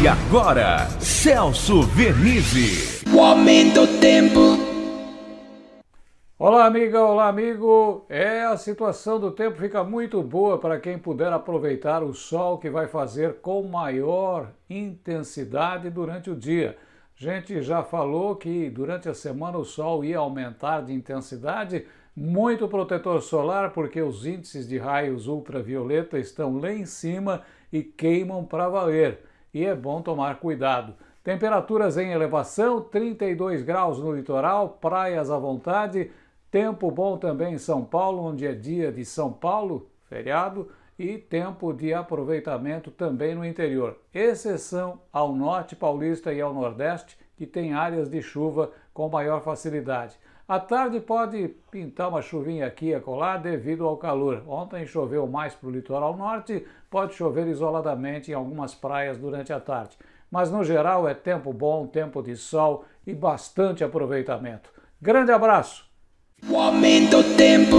E agora, Celso Vernizzi. O aumento do tempo. Olá, amiga, olá, amigo. É, a situação do tempo fica muito boa para quem puder aproveitar o sol que vai fazer com maior intensidade durante o dia. A gente já falou que durante a semana o sol ia aumentar de intensidade, muito protetor solar, porque os índices de raios ultravioleta estão lá em cima e queimam para valer e é bom tomar cuidado. Temperaturas em elevação, 32 graus no litoral, praias à vontade, tempo bom também em São Paulo, onde é dia de São Paulo, feriado, e tempo de aproveitamento também no interior, exceção ao norte paulista e ao nordeste, que tem áreas de chuva com maior facilidade. À tarde pode pintar uma chuvinha aqui e acolá devido ao calor. Ontem choveu mais para o litoral norte, pode chover isoladamente em algumas praias durante a tarde. Mas no geral é tempo bom, tempo de sol e bastante aproveitamento. Grande abraço! O aumento tempo.